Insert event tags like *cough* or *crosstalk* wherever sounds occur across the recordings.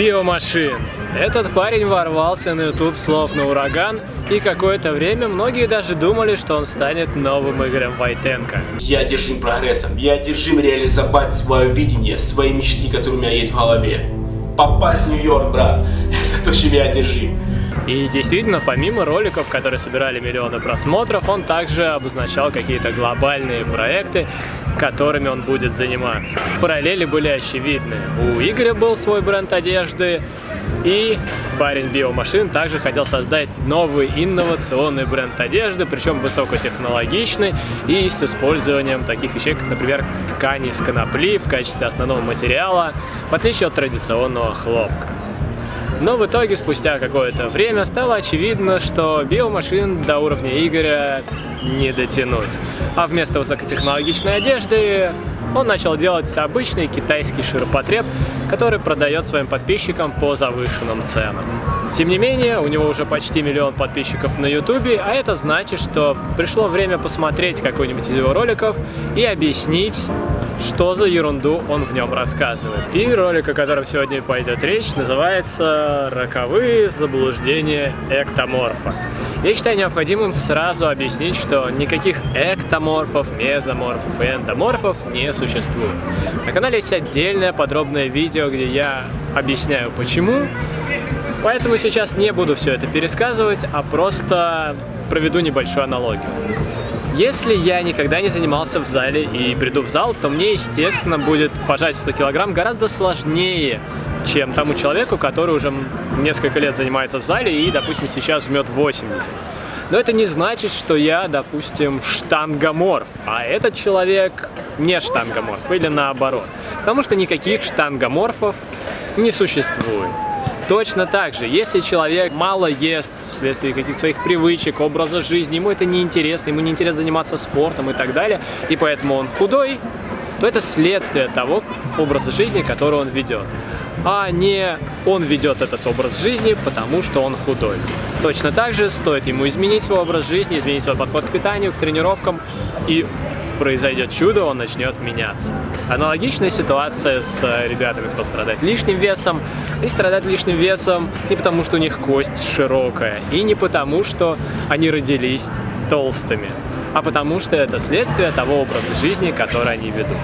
Биомашин. Этот парень ворвался на YouTube слов на ураган, и какое-то время многие даже думали, что он станет новым Игорем Войтенко. Я одержим прогрессом, я одержим реализовать свое видение, свои мечты, которые у меня есть в голове. Попасть в Нью-Йорк, брат, *laughs* это то, чем я одержим. И действительно, помимо роликов, которые собирали миллионы просмотров, он также обозначал какие-то глобальные проекты, которыми он будет заниматься. Параллели были очевидны. У Игоря был свой бренд одежды, и парень биомашин также хотел создать новый инновационный бренд одежды, причем высокотехнологичный и с использованием таких вещей, как, например, ткани из конопли в качестве основного материала, в отличие от традиционного хлопка. Но в итоге, спустя какое-то время, стало очевидно, что биомашин до уровня Игоря не дотянуть. А вместо высокотехнологичной одежды он начал делать обычный китайский ширпотреб, который продает своим подписчикам по завышенным ценам. Тем не менее, у него уже почти миллион подписчиков на ютубе, а это значит, что пришло время посмотреть какой-нибудь из его роликов и объяснить, что за ерунду он в нем рассказывает. И ролик, о котором сегодня пойдет речь, называется «Роковые заблуждения эктоморфа». Я считаю необходимым сразу объяснить, что никаких эктоморфов, мезоморфов и эндоморфов не существует. На канале есть отдельное подробное видео, где я объясняю почему, Поэтому сейчас не буду все это пересказывать, а просто проведу небольшую аналогию. Если я никогда не занимался в зале и приду в зал, то мне, естественно, будет пожать 100 килограмм гораздо сложнее, чем тому человеку, который уже несколько лет занимается в зале и, допустим, сейчас жмет 80. Но это не значит, что я, допустим, штангоморф, а этот человек не штангоморф или наоборот. Потому что никаких штангоморфов не существует. Точно так же, если человек мало ест вследствие каких-то своих привычек, образа жизни, ему это не интересно, ему не интересно заниматься спортом и так далее, и поэтому он худой, то это следствие того образа жизни, который он ведет а не он ведет этот образ жизни, потому что он худой. Точно так же стоит ему изменить свой образ жизни, изменить свой подход к питанию, к тренировкам, и произойдет чудо, он начнет меняться. Аналогичная ситуация с ребятами, кто страдает лишним весом. Они страдают лишним весом не потому, что у них кость широкая, и не потому, что они родились толстыми, а потому что это следствие того образа жизни, который они ведут.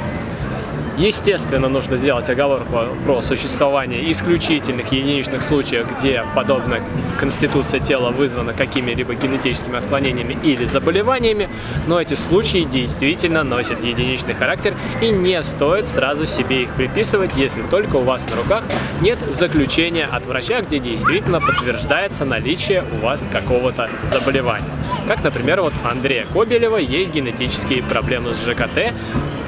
Естественно, нужно сделать оговорку про существование исключительных единичных случаев, где подобная конституция тела вызвана какими-либо генетическими отклонениями или заболеваниями, но эти случаи действительно носят единичный характер и не стоит сразу себе их приписывать, если только у вас на руках нет заключения от врача, где действительно подтверждается наличие у вас какого-то заболевания. Как, например, вот Андрея Кобелева есть генетические проблемы с ЖКТ,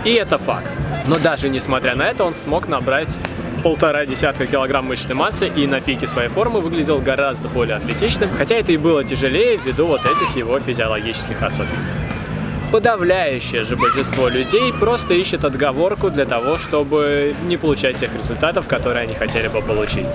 и это факт. Но даже несмотря на это, он смог набрать полтора десятка килограмм мышечной массы и на пике своей формы выглядел гораздо более атлетичным, хотя это и было тяжелее ввиду вот этих его физиологических особенностей. Подавляющее же большинство людей просто ищет отговорку для того, чтобы не получать тех результатов, которые они хотели бы получить.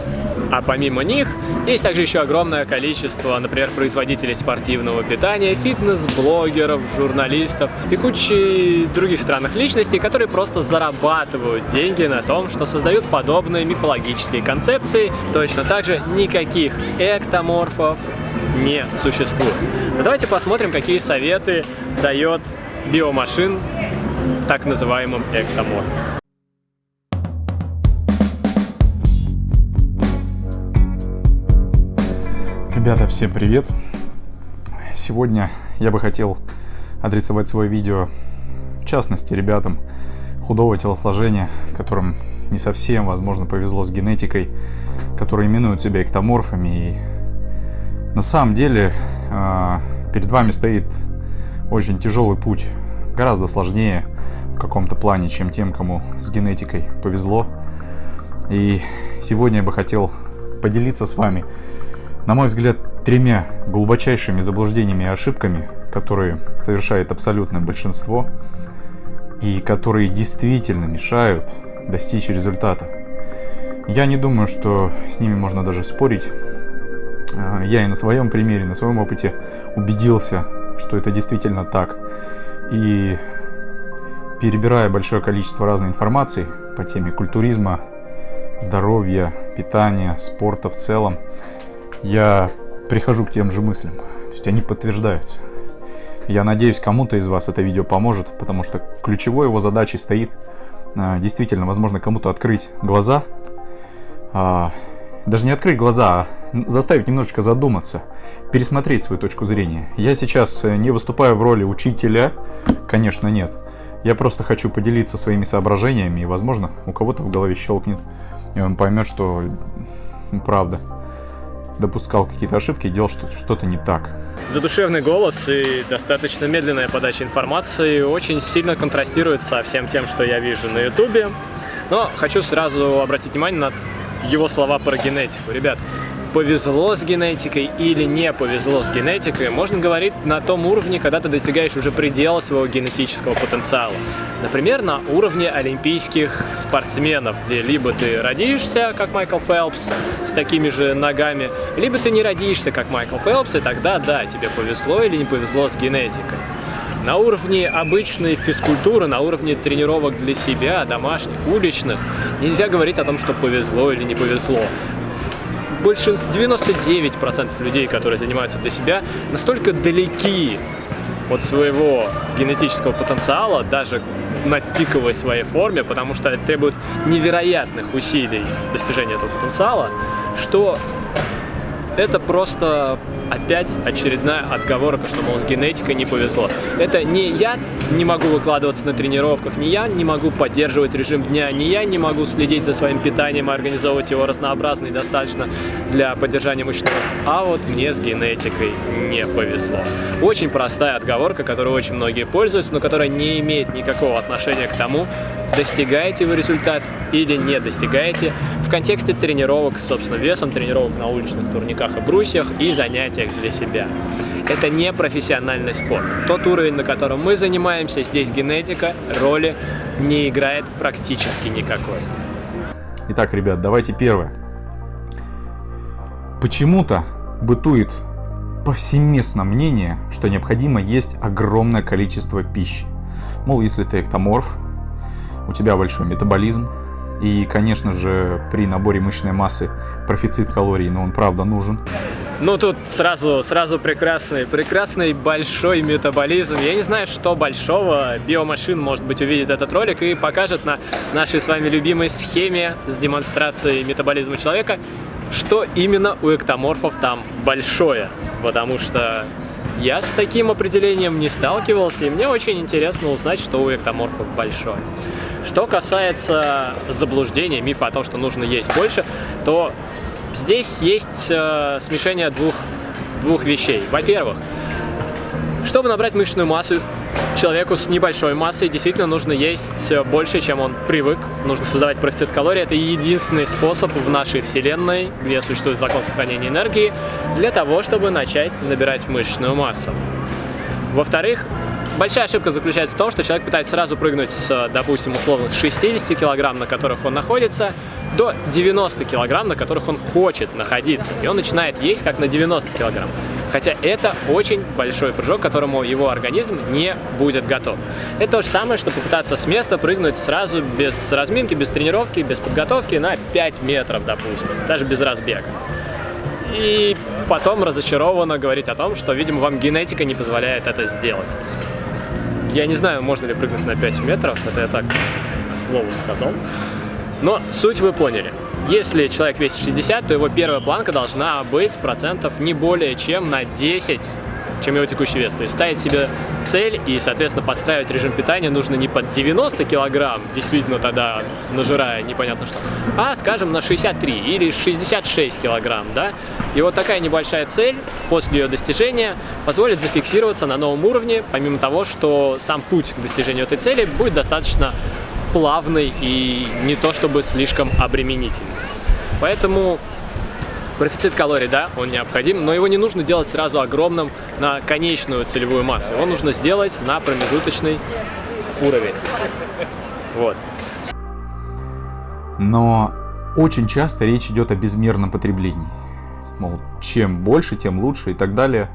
А помимо них, есть также еще огромное количество, например, производителей спортивного питания, фитнес-блогеров, журналистов и кучи других странных личностей, которые просто зарабатывают деньги на том, что создают подобные мифологические концепции. Точно так же никаких эктоморфов не существует. Но давайте посмотрим, какие советы дает биомашин так называемым эктоморфом. Ребята, всем привет! Сегодня я бы хотел адресовать свое видео, в частности, ребятам худого телосложения, которым не совсем, возможно, повезло с генетикой, которые именуют себя эктоморфами. И на самом деле а, перед вами стоит очень тяжелый путь, гораздо сложнее в каком-то плане, чем тем, кому с генетикой повезло. И сегодня я бы хотел поделиться с вами на мой взгляд, тремя глубочайшими заблуждениями и ошибками, которые совершает абсолютное большинство и которые действительно мешают достичь результата. Я не думаю, что с ними можно даже спорить. А, я и на своем примере, на своем опыте убедился, что это действительно так. И перебирая большое количество разной информации по теме культуризма, здоровья, питания, спорта в целом, я прихожу к тем же мыслям. То есть они подтверждаются. Я надеюсь, кому-то из вас это видео поможет, потому что ключевой его задачей стоит а, действительно, возможно, кому-то открыть глаза, а, даже не открыть глаза, а заставить немножечко задуматься, пересмотреть свою точку зрения. Я сейчас э, не выступаю в роли учителя, конечно, нет. Я просто хочу поделиться своими соображениями, и, возможно, у кого-то в голове щелкнет, и он поймет, что правда допускал какие-то ошибки делал что-то не так. Задушевный голос и достаточно медленная подача информации очень сильно контрастируют со всем тем, что я вижу на ютубе. Но хочу сразу обратить внимание на его слова про генетику. Ребят, повезло с генетикой или не повезло с генетикой, можно говорить на том уровне, когда ты достигаешь уже предела своего генетического потенциала. Например, на уровне олимпийских спортсменов, где либо ты родишься, как Майкл Фелпс, с такими же ногами, либо ты не родишься, как Майкл Фелпс, и тогда, да, тебе повезло или не повезло с генетикой. На уровне обычной физкультуры, на уровне тренировок для себя, домашних, уличных, нельзя говорить о том, что повезло или не повезло больше 99% людей, которые занимаются для себя, настолько далеки от своего генетического потенциала, даже на пиковой своей форме, потому что это требует невероятных усилий достижения этого потенциала, что это просто опять очередная отговорка, что, мол, с генетикой не повезло. Это не я не могу выкладываться на тренировках, не я не могу поддерживать режим дня, не я не могу следить за своим питанием и организовывать его разнообразно и достаточно для поддержания мышечного роста, а вот мне с генетикой не повезло. Очень простая отговорка, которой очень многие пользуются, но которая не имеет никакого отношения к тому, достигаете вы результат или не достигаете в контексте тренировок, собственно, весом тренировок на уличных турниках и брусьях и занятиях для себя. Это не профессиональный спорт. Тот уровень, на котором мы занимаемся, здесь генетика роли не играет практически никакой. Итак, ребят, давайте первое. Почему-то бытует повсеместно мнение, что необходимо есть огромное количество пищи. Мол, если ты эктоморф, у тебя большой метаболизм, и, конечно же, при наборе мышечной массы профицит калорий, но он правда нужен. Ну, тут сразу, сразу прекрасный, прекрасный большой метаболизм. Я не знаю, что большого. Биомашин, может быть, увидит этот ролик и покажет на нашей с вами любимой схеме с демонстрацией метаболизма человека, что именно у эктоморфов там большое. Потому что я с таким определением не сталкивался, и мне очень интересно узнать, что у эктоморфов большое. Что касается заблуждения, мифа о том, что нужно есть больше, то здесь есть э, смешение двух, двух вещей. Во-первых, чтобы набрать мышечную массу, человеку с небольшой массой действительно нужно есть больше, чем он привык. Нужно создавать профицит калорий. Это единственный способ в нашей вселенной, где существует закон сохранения энергии, для того, чтобы начать набирать мышечную массу. Во-вторых, большая ошибка заключается в том, что человек пытается сразу прыгнуть с, допустим, условно 60 килограмм, на которых он находится, до 90 килограмм, на которых он хочет находиться. И он начинает есть как на 90 килограмм. Хотя это очень большой прыжок, к которому его организм не будет готов. Это то же самое, что попытаться с места прыгнуть сразу без разминки, без тренировки, без подготовки на 5 метров, допустим, даже без разбега. И потом разочарованно говорить о том, что, видимо, вам генетика не позволяет это сделать. Я не знаю, можно ли прыгнуть на 5 метров, это я так слово сказал. Но суть вы поняли. Если человек весит 60, то его первая планка должна быть процентов не более чем на 10 чем его текущий вес. То есть ставить себе цель и, соответственно, подстраивать режим питания нужно не под 90 килограмм, действительно тогда нажирая непонятно что, а, скажем, на 63 или 66 килограмм, да. И вот такая небольшая цель после ее достижения позволит зафиксироваться на новом уровне, помимо того, что сам путь к достижению этой цели будет достаточно плавный и не то чтобы слишком обременительный. Поэтому профицит калорий, да, он необходим, но его не нужно делать сразу огромным на конечную целевую массу. Его нужно сделать на промежуточный уровень. Вот. Но очень часто речь идет о безмерном потреблении. Мол, чем больше, тем лучше и так далее.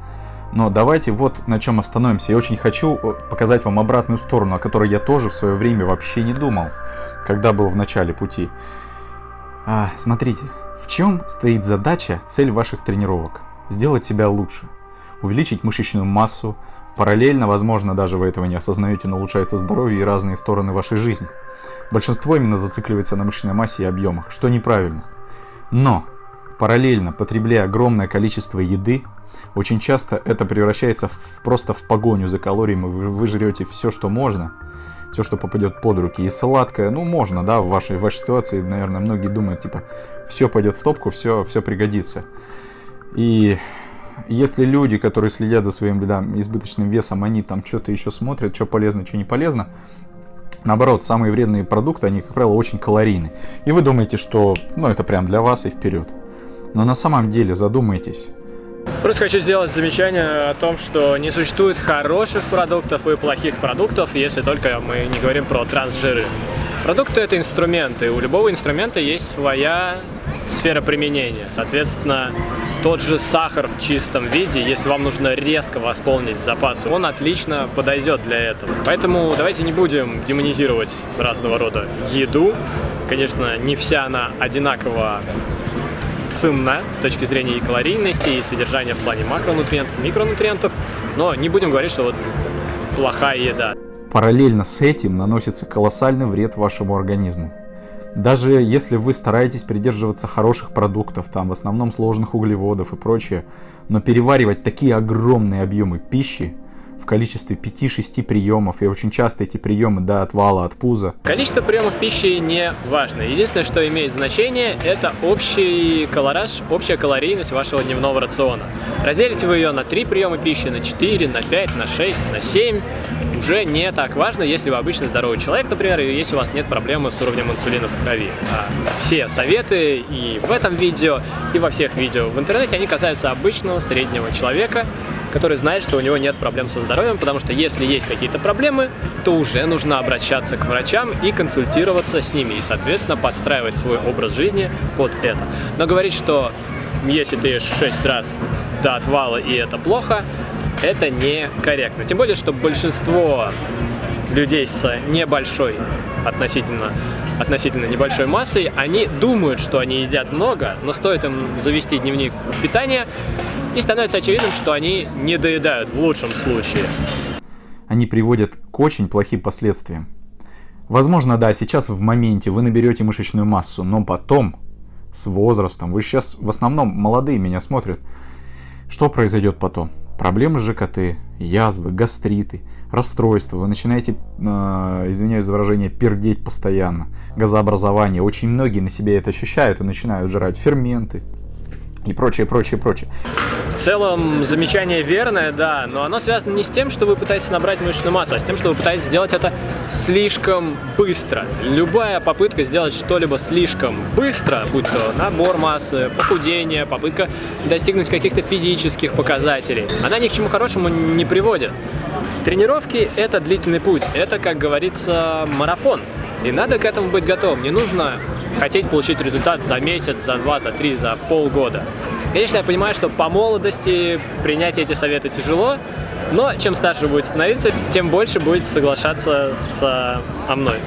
Но давайте вот на чем остановимся. Я очень хочу э, показать вам обратную сторону, о которой я тоже в свое время вообще не думал, когда был в начале пути. А, смотрите, в чем стоит задача, цель ваших тренировок? Сделать себя лучше, увеличить мышечную массу, параллельно, возможно, даже вы этого не осознаете, но улучшается здоровье и разные стороны вашей жизни. Большинство именно зацикливается на мышечной массе и объемах, что неправильно. Но, параллельно, потребляя огромное количество еды, очень часто это превращается в, просто в погоню за калориями, вы, вы жрете все, что можно, все, что попадет под руки. И сладкое, ну, можно, да, в вашей, в вашей ситуации, наверное, многие думают, типа, все пойдет в топку, все, все пригодится. И если люди, которые следят за своим да, избыточным весом, они там что-то еще смотрят, что полезно, что не полезно, наоборот, самые вредные продукты, они, как правило, очень калорийны. И вы думаете, что, ну, это прям для вас и вперед. Но на самом деле задумайтесь, Просто хочу сделать замечание о том, что не существует хороших продуктов и плохих продуктов, если только мы не говорим про трансжиры. Продукты – это инструменты, у любого инструмента есть своя сфера применения. Соответственно, тот же сахар в чистом виде, если вам нужно резко восполнить запасы, он отлично подойдет для этого. Поэтому давайте не будем демонизировать разного рода еду. Конечно, не вся она одинаково ценна с точки зрения и калорийности, и содержания в плане макронутриентов, микронутриентов, но не будем говорить, что вот плохая еда. Параллельно с этим наносится колоссальный вред вашему организму. Даже если вы стараетесь придерживаться хороших продуктов, там в основном сложных углеводов и прочее, но переваривать такие огромные объемы пищи – количестве 5-6 приемов, и очень часто эти приемы до отвала от пуза. Количество приемов пищи не важно. Единственное, что имеет значение, это общий колораж, общая калорийность вашего дневного рациона. Разделите вы ее на 3 приема пищи, на 4, на 5, на 6, на 7, уже не так важно, если вы обычный здоровый человек, например, и если у вас нет проблемы с уровнем инсулина в крови. А все советы и в этом видео, и во всех видео в интернете, они касаются обычного среднего человека, который знает, что у него нет проблем со здоровьем, потому что если есть какие-то проблемы, то уже нужно обращаться к врачам и консультироваться с ними, и, соответственно, подстраивать свой образ жизни под это. Но говорить, что если ты ешь 6 раз до отвала и это плохо, это некорректно. Тем более, что большинство людей с небольшой относительно, относительно небольшой массой, они думают, что они едят много, но стоит им завести дневник питания, и становится очевидным, что они не доедают в лучшем случае. Они приводят к очень плохим последствиям. Возможно, да, сейчас в моменте вы наберете мышечную массу, но потом, с возрастом, вы сейчас в основном молодые меня смотрят, что произойдет потом? Проблемы с ЖКТ, язвы, гастриты, расстройства. Вы начинаете, э, извиняюсь за выражение, пердеть постоянно. Газообразование. Очень многие на себе это ощущают и начинают жрать ферменты, и прочее, прочее, прочее. В целом, замечание верное, да, но оно связано не с тем, что вы пытаетесь набрать мышечную массу, а с тем, что вы пытаетесь сделать это слишком быстро. Любая попытка сделать что-либо слишком быстро, будь то набор массы, похудение, попытка достигнуть каких-то физических показателей, она ни к чему хорошему не приводит. Тренировки – это длительный путь, это, как говорится, марафон. И надо к этому быть готовым. Не нужно хотеть получить результат за месяц, за два, за три, за полгода. Конечно, я понимаю, что по молодости принять эти советы тяжело, но чем старше будет становиться, тем больше будет соглашаться со мной.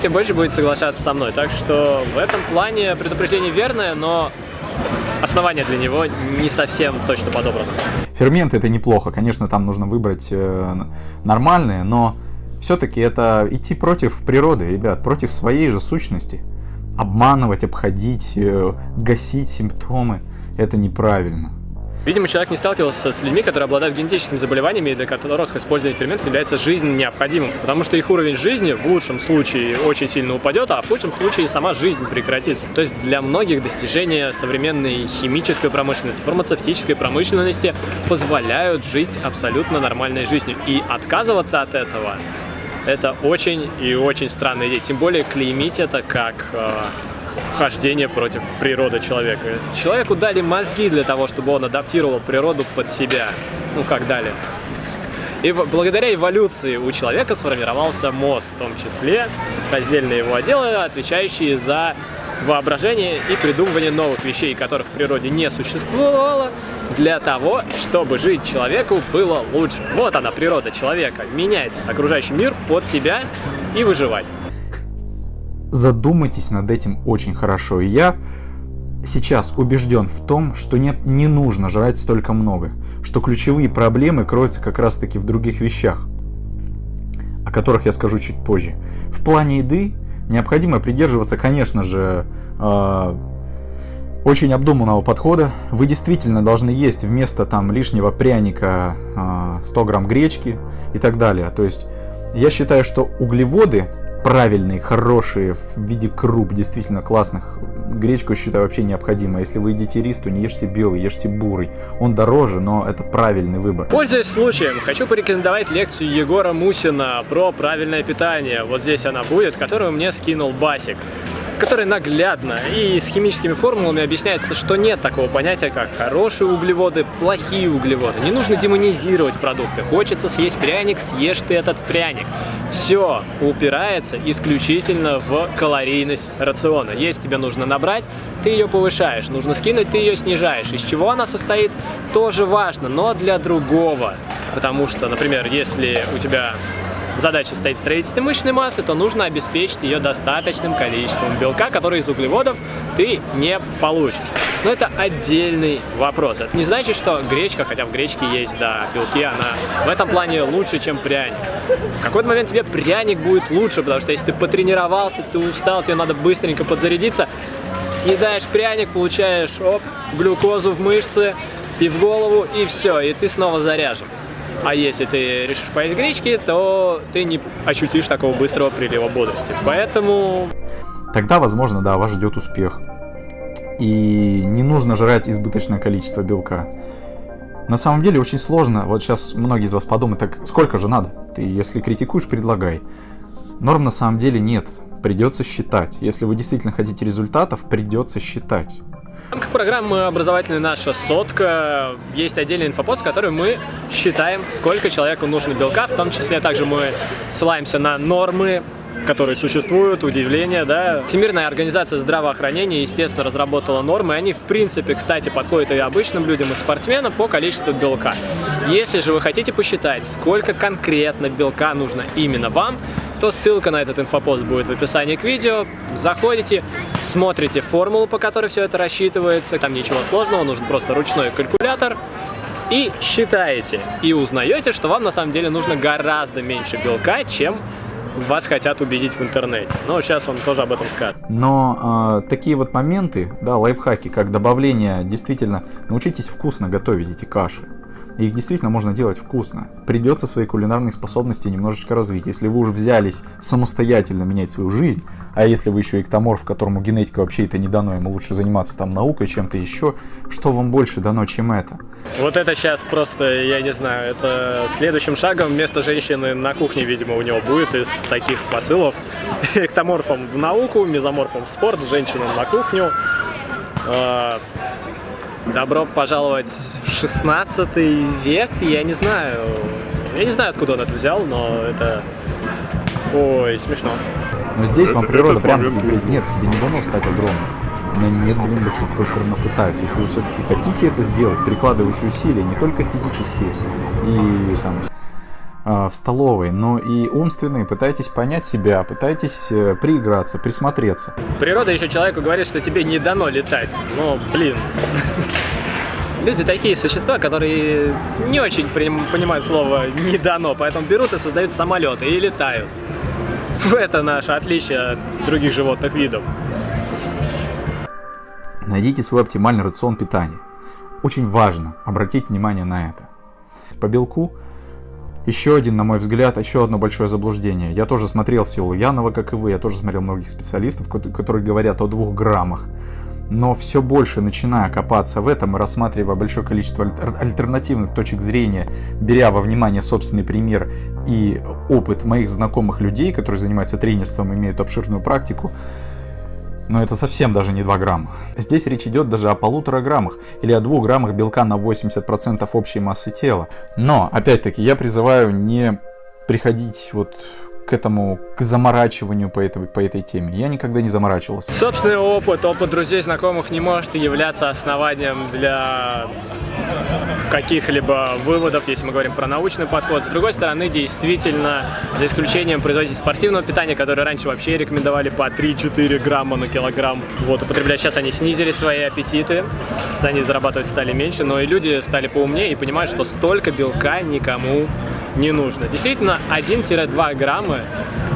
Тем больше будет соглашаться со мной. Так что в этом плане предупреждение верное, но основание для него не совсем точно подобрано. Ферменты это неплохо. Конечно, там нужно выбрать э, нормальные, но все-таки это идти против природы, ребят, против своей же сущности. Обманывать, обходить, э, гасить симптомы – это неправильно. Видимо, человек не сталкивался с людьми, которые обладают генетическими заболеваниями, для которых использование ферментов является жизненно необходимым, потому что их уровень жизни в лучшем случае очень сильно упадет, а в худшем случае сама жизнь прекратится. То есть для многих достижения современной химической промышленности, фармацевтической промышленности позволяют жить абсолютно нормальной жизнью. И отказываться от этого это очень и очень странная идея. Тем более клеймить это как э, хождение против природы человека. Человеку дали мозги для того, чтобы он адаптировал природу под себя. Ну, как дали. И благодаря эволюции у человека сформировался мозг, в том числе раздельные его отделы, отвечающие за воображение и придумывание новых вещей, которых в природе не существовало, для того, чтобы жить человеку было лучше. Вот она, природа человека. Менять окружающий мир под себя и выживать. задумайтесь над этим очень хорошо. И я сейчас убежден в том, что не, не нужно жрать столько много, что ключевые проблемы кроются как раз таки в других вещах, о которых я скажу чуть позже. В плане еды необходимо придерживаться, конечно же, э, очень обдуманного подхода. Вы действительно должны есть вместо там лишнего пряника э, 100 грамм гречки и так далее. То есть я считаю, что углеводы правильные, хорошие, в виде круп, действительно классных, гречку считаю вообще необходимо. Если вы едите рис, то не ешьте белый, ешьте бурый. Он дороже, но это правильный выбор. Пользуясь случаем, хочу порекомендовать лекцию Егора Мусина про правильное питание. Вот здесь она будет, которую мне скинул Басик которой наглядно и с химическими формулами объясняется, что нет такого понятия, как хорошие углеводы, плохие углеводы. Не нужно демонизировать продукты. Хочется съесть пряник, съешь ты этот пряник. Все упирается исключительно в калорийность рациона. Если тебе нужно набрать, ты ее повышаешь. Нужно скинуть, ты ее снижаешь. Из чего она состоит, тоже важно, но для другого. Потому что, например, если у тебя задача стоит строительство мышечной массы, то нужно обеспечить ее достаточным количеством белка, который из углеводов ты не получишь. Но это отдельный вопрос. Это не значит, что гречка, хотя в гречке есть, да, белки, она в этом плане лучше, чем пряник. В какой-то момент тебе пряник будет лучше, потому что если ты потренировался, ты устал, тебе надо быстренько подзарядиться, съедаешь пряник, получаешь оп, глюкозу в мышцы, и в голову, и все, и ты снова заряжен. А если ты решишь поесть гречки, то ты не ощутишь такого быстрого прилива бодрости. Поэтому... Тогда, возможно, да, вас ждет успех. И не нужно жрать избыточное количество белка. На самом деле очень сложно. Вот сейчас многие из вас подумают, так сколько же надо? Ты, если критикуешь, предлагай. Норм на самом деле нет. Придется считать. Если вы действительно хотите результатов, придется считать. В рамках программы образовательной «Наша сотка» есть отдельный инфопост, в котором мы считаем, сколько человеку нужно белка, в том числе также мы ссылаемся на нормы которые существуют, удивления, да. Всемирная организация здравоохранения, естественно, разработала нормы, они, в принципе, кстати, подходят и обычным людям, и спортсменам по количеству белка. Если же вы хотите посчитать, сколько конкретно белка нужно именно вам, то ссылка на этот инфопост будет в описании к видео. Заходите, смотрите формулу, по которой все это рассчитывается. Там ничего сложного, нужен просто ручной калькулятор. И считаете, и узнаете, что вам на самом деле нужно гораздо меньше белка, чем вас хотят убедить в интернете. Но сейчас он тоже об этом скажет. Но э, такие вот моменты, да, лайфхаки, как добавление, действительно, научитесь вкусно готовить эти каши. Их действительно можно делать вкусно. Придется свои кулинарные способности немножечко развить. Если вы уже взялись самостоятельно менять свою жизнь, а если вы еще эктоморф, которому генетика вообще это не дано, ему лучше заниматься там наукой, чем-то еще, что вам больше дано, чем это? Вот это сейчас просто, я не знаю, это следующим шагом вместо женщины на кухне, видимо, у него будет из таких посылов. *laughs* Эктоморфом в науку, мезоморфом в спорт, женщинам на кухню. Добро пожаловать в 16 век, я не знаю, я не знаю, откуда он это взял, но это, ой, смешно. Но здесь это, вам природа прям говорит, нет, тебе не дано стать огромным. Но нет, блин, большинство все равно пытаются. Если вы все-таки хотите это сделать, прикладывайте усилия, не только физические и там в столовой, но и умственные, пытайтесь понять себя, пытайтесь э, прииграться, присмотреться. Природа еще человеку говорит, что тебе не дано летать. Ну, блин. *laughs* Люди такие существа, которые не очень понимают слово «не дано», поэтому берут и создают самолеты и летают. *laughs* Это наше отличие от других животных видов. Найдите свой оптимальный рацион питания. Очень важно обратить внимание на это. По белку еще один, на мой взгляд, еще одно большое заблуждение. Я тоже смотрел Силу Янова, как и вы, я тоже смотрел многих специалистов, которые говорят о двух граммах. Но все больше начиная копаться в этом и рассматривая большое количество альтернативных точек зрения, беря во внимание собственный пример и опыт моих знакомых людей, которые занимаются тренерством, имеют обширную практику, но это совсем даже не 2 грамма. Здесь речь идет даже о полутора граммах или о 2 граммах белка на 80% общей массы тела. Но, опять-таки, я призываю не приходить вот к этому, к заморачиванию по этой, по этой теме. Я никогда не заморачивался. Собственный опыт, опыт друзей, знакомых не может являться основанием для каких-либо выводов, если мы говорим про научный подход. С другой стороны, действительно, за исключением производителей спортивного питания, которые раньше вообще рекомендовали по 3-4 грамма на килограмм вот, употреблять, сейчас они снизили свои аппетиты, они зарабатывать стали меньше, но и люди стали поумнее и понимают, что столько белка никому не нужно. Действительно, 1-2 грамма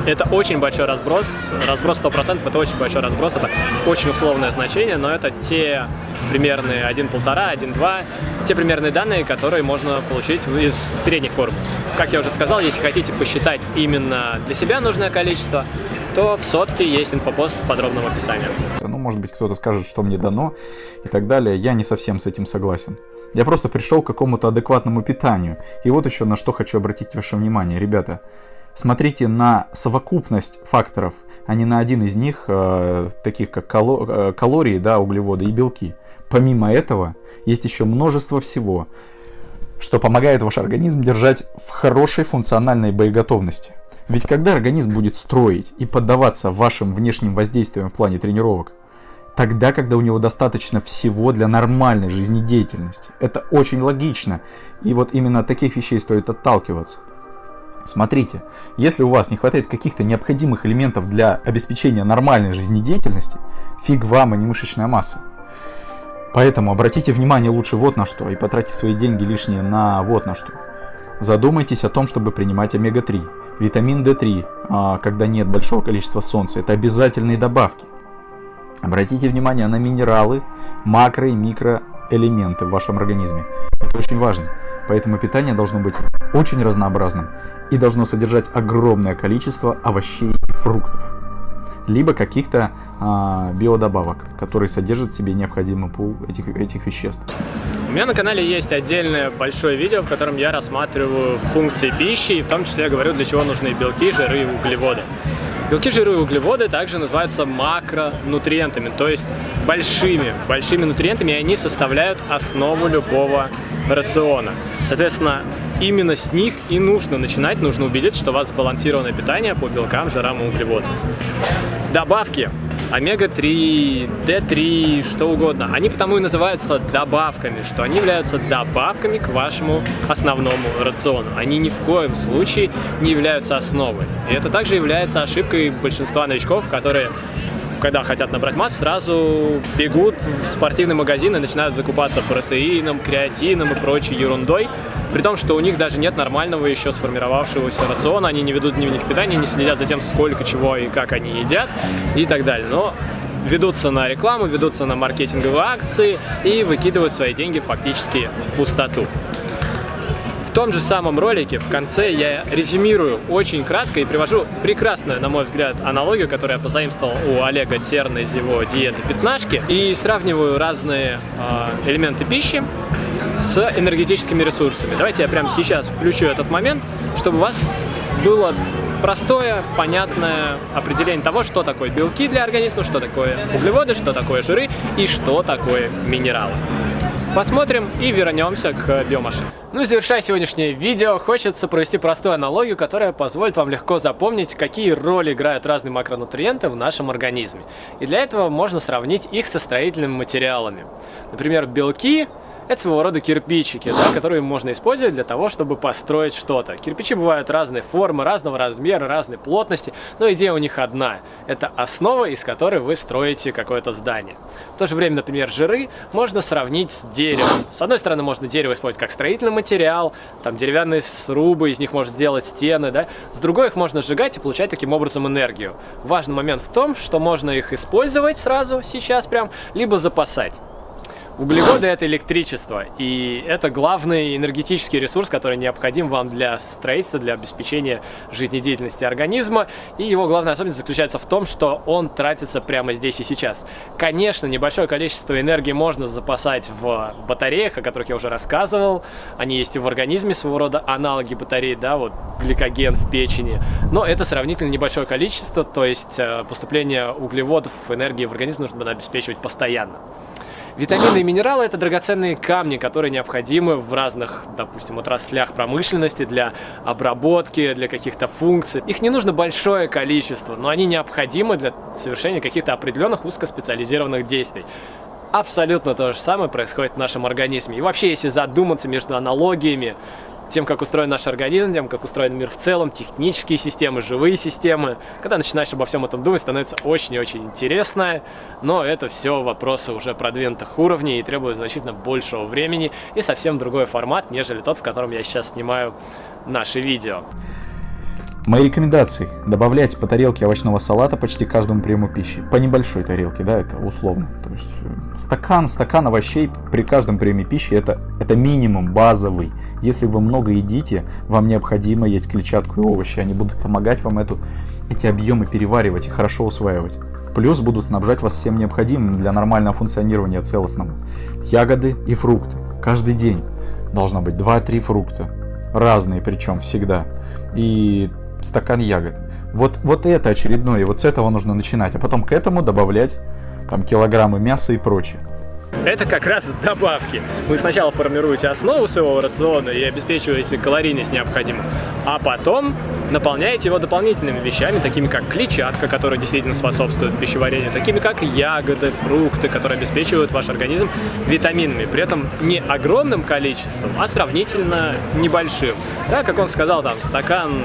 это очень большой разброс, разброс 100%, это очень большой разброс, это очень условное значение, но это те примерные 1,5, 1,2, те примерные данные, которые можно получить из средних формул. Как я уже сказал, если хотите посчитать именно для себя нужное количество, то в сотке есть инфопост с подробным описанием. Ну, может быть, кто-то скажет, что мне дано и так далее. Я не совсем с этим согласен. Я просто пришел к какому-то адекватному питанию. И вот еще на что хочу обратить ваше внимание. Ребята, смотрите на совокупность факторов, а не на один из них, э, таких как э, калории, да, углеводы и белки. Помимо этого, есть еще множество всего, что помогает ваш организм держать в хорошей функциональной боеготовности. Ведь когда организм будет строить и поддаваться вашим внешним воздействиям в плане тренировок, тогда, когда у него достаточно всего для нормальной жизнедеятельности. Это очень логично. И вот именно от таких вещей стоит отталкиваться. Смотрите, если у вас не хватает каких-то необходимых элементов для обеспечения нормальной жизнедеятельности, фиг вам, а не мышечная масса. Поэтому обратите внимание лучше вот на что и потратьте свои деньги лишние на вот на что. Задумайтесь о том, чтобы принимать омега-3. Витамин D3, а, когда нет большого количества солнца, это обязательные добавки. Обратите внимание на минералы, макро- и микроэлементы в вашем организме. Это очень важно. Поэтому питание должно быть очень разнообразным и должно содержать огромное количество овощей и фруктов. Либо каких-то а, биодобавок, которые содержат в себе необходимый пул этих, этих веществ. У меня на канале есть отдельное большое видео, в котором я рассматриваю функции пищи, и в том числе я говорю, для чего нужны белки, жиры и углеводы. Белки, жиры и углеводы также называются макронутриентами, то есть большими, большими нутриентами, и они составляют основу любого рациона. Соответственно, именно с них и нужно начинать, нужно убедиться, что у вас сбалансированное питание по белкам, жирам и углеводам. Добавки омега-3, D3, что угодно, они потому и называются добавками, что они являются добавками к вашему основному рациону. Они ни в коем случае не являются основой. И это также является ошибкой большинства новичков, которые когда хотят набрать массу, сразу бегут в спортивный магазин и начинают закупаться протеином, креатином и прочей ерундой, при том, что у них даже нет нормального еще сформировавшегося рациона, они не ведут дневник питания, не следят за тем, сколько чего и как они едят и так далее. Но ведутся на рекламу, ведутся на маркетинговые акции и выкидывают свои деньги фактически в пустоту том же самом ролике в конце я резюмирую очень кратко и привожу прекрасную, на мой взгляд, аналогию, которую я позаимствовал у Олега Терна из его диеты пятнашки, и сравниваю разные э, элементы пищи с энергетическими ресурсами. Давайте я прямо сейчас включу этот момент, чтобы у вас было простое, понятное определение того, что такое белки для организма, что такое углеводы, что такое жиры и что такое минералы. Посмотрим и вернемся к биомашине. Ну и завершая сегодняшнее видео, хочется провести простую аналогию, которая позволит вам легко запомнить, какие роли играют разные макронутриенты в нашем организме. И для этого можно сравнить их со строительными материалами. Например, белки это своего рода кирпичики, да, которые можно использовать для того, чтобы построить что-то. Кирпичи бывают разной формы, разного размера, разной плотности, но идея у них одна. Это основа, из которой вы строите какое-то здание. В то же время, например, жиры можно сравнить с деревом. С одной стороны, можно дерево использовать как строительный материал, там деревянные срубы, из них можно сделать стены, да. С другой их можно сжигать и получать таким образом энергию. Важный момент в том, что можно их использовать сразу, сейчас прям, либо запасать. Углеводы – это электричество, и это главный энергетический ресурс, который необходим вам для строительства, для обеспечения жизнедеятельности организма. И его главная особенность заключается в том, что он тратится прямо здесь и сейчас. Конечно, небольшое количество энергии можно запасать в батареях, о которых я уже рассказывал. Они есть и в организме, своего рода аналоги батареи, да, вот гликоген в печени. Но это сравнительно небольшое количество, то есть э, поступление углеводов, энергии в организм нужно обеспечивать постоянно. Витамины и минералы – это драгоценные камни, которые необходимы в разных, допустим, отраслях промышленности для обработки, для каких-то функций. Их не нужно большое количество, но они необходимы для совершения каких-то определенных узкоспециализированных действий. абсолютно то же самое происходит в нашем организме. И вообще, если задуматься между аналогиями, тем, как устроен наш организм, тем, как устроен мир в целом, технические системы, живые системы. Когда начинаешь обо всем этом думать, становится очень и очень интересно, но это все вопросы уже продвинутых уровней и требует значительно большего времени и совсем другой формат, нежели тот, в котором я сейчас снимаю наши видео. Мои рекомендации. Добавлять по тарелке овощного салата почти каждому приему пищи. По небольшой тарелке, да, это условно. То есть э, стакан, стакан овощей при каждом приеме пищи это, это минимум базовый. Если вы много едите, вам необходимо есть клетчатку и овощи. Они будут помогать вам эту, эти объемы переваривать и хорошо усваивать. Плюс будут снабжать вас всем необходимым для нормального функционирования целостного. Ягоды и фрукты. Каждый день должно быть 2-3 фрукта. Разные причем всегда. И стакан ягод. Вот, вот это очередное, и вот с этого нужно начинать, а потом к этому добавлять там килограммы мяса и прочее. Это как раз добавки. Вы сначала формируете основу своего рациона и обеспечиваете калорийность необходимую, а потом наполняете его дополнительными вещами, такими как клетчатка, которая действительно способствует пищеварению, такими как ягоды, фрукты, которые обеспечивают ваш организм витаминами, при этом не огромным количеством, а сравнительно небольшим. Да, как он сказал, там стакан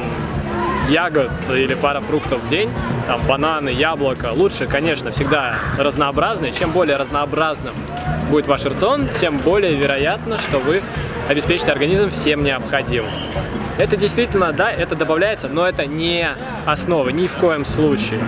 ягод или пара фруктов в день, там бананы, яблоко. Лучше, конечно, всегда разнообразные. Чем более разнообразным будет ваш рацион, тем более вероятно, что вы обеспечите организм всем необходимым. Это действительно, да, это добавляется, но это не основа, ни в коем случае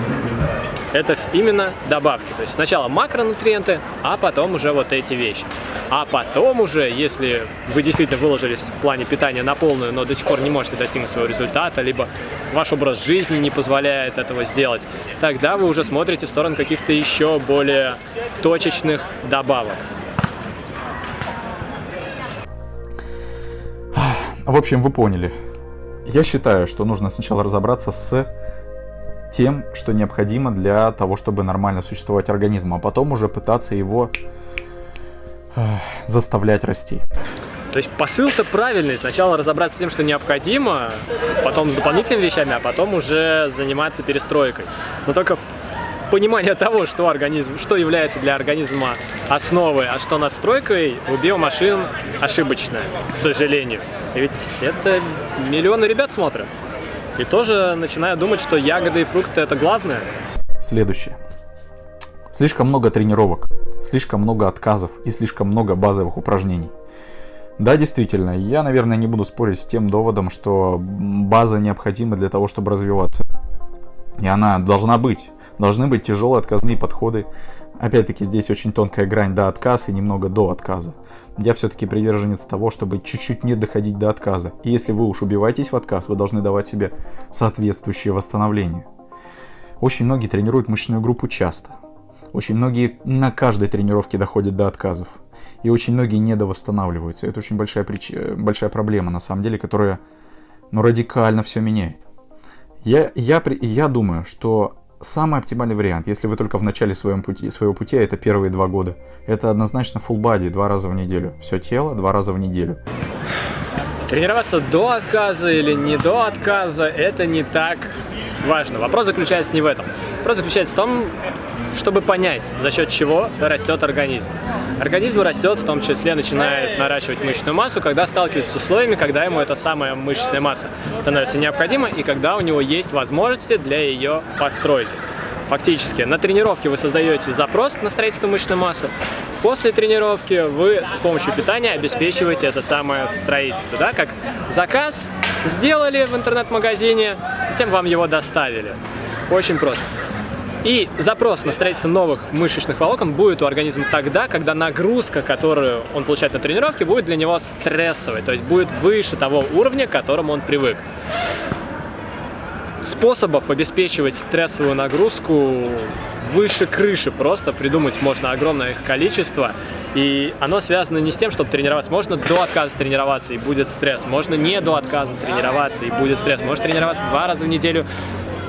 это именно добавки. То есть сначала макронутриенты, а потом уже вот эти вещи. А потом уже, если вы действительно выложились в плане питания на полную, но до сих пор не можете достигнуть своего результата, либо ваш образ жизни не позволяет этого сделать, тогда вы уже смотрите в сторону каких-то еще более точечных добавок. В общем, вы поняли. Я считаю, что нужно сначала разобраться с тем, что необходимо для того, чтобы нормально существовать организм, а потом уже пытаться его э, заставлять расти. То есть посыл-то правильный. Сначала разобраться с тем, что необходимо, потом с дополнительными вещами, а потом уже заниматься перестройкой. Но только понимание того, что, организм, что является для организма основой, а что надстройкой, у биомашин ошибочное, к сожалению. Ведь это миллионы ребят смотрят. И тоже начинаю думать, что ягоды и фрукты это главное. Следующее. Слишком много тренировок, слишком много отказов и слишком много базовых упражнений. Да, действительно, я, наверное, не буду спорить с тем доводом, что база необходима для того, чтобы развиваться. И она должна быть. Должны быть тяжелые отказные подходы. Опять-таки здесь очень тонкая грань до отказа и немного до отказа я все-таки приверженец того, чтобы чуть-чуть не доходить до отказа. И если вы уж убиваетесь в отказ, вы должны давать себе соответствующее восстановление. Очень многие тренируют мышечную группу часто. Очень многие на каждой тренировке доходят до отказов. И очень многие недовосстанавливаются. Это очень большая, прич... большая проблема, на самом деле, которая ну, радикально все меняет. Я, я, я думаю, что самый оптимальный вариант, если вы только в начале своем пути, своего пути, а это первые два года, это однозначно full body два раза в неделю. Все тело два раза в неделю. Тренироваться до отказа или не до отказа, это не так важно. Вопрос заключается не в этом. Вопрос заключается в том, чтобы понять, за счет чего растет организм. Организм растет, в том числе начинает наращивать мышечную массу, когда сталкивается с условиями, когда ему эта самая мышечная масса становится необходима и когда у него есть возможности для ее постройки. Фактически, на тренировке вы создаете запрос на строительство мышечной массы, после тренировки вы с помощью питания обеспечиваете это самое строительство, да, как заказ сделали в интернет-магазине, затем вам его доставили. Очень просто. И запрос на строительство новых мышечных волокон будет у организма тогда, когда нагрузка, которую он получает на тренировке, будет для него стрессовой, то есть будет выше того уровня, к которому он привык. Способов обеспечивать стрессовую нагрузку выше крыши просто придумать можно огромное их количество. И оно связано не с тем, чтобы тренироваться. Можно до отказа тренироваться и будет стресс. Можно не до отказа тренироваться и будет стресс. Можно тренироваться два раза в неделю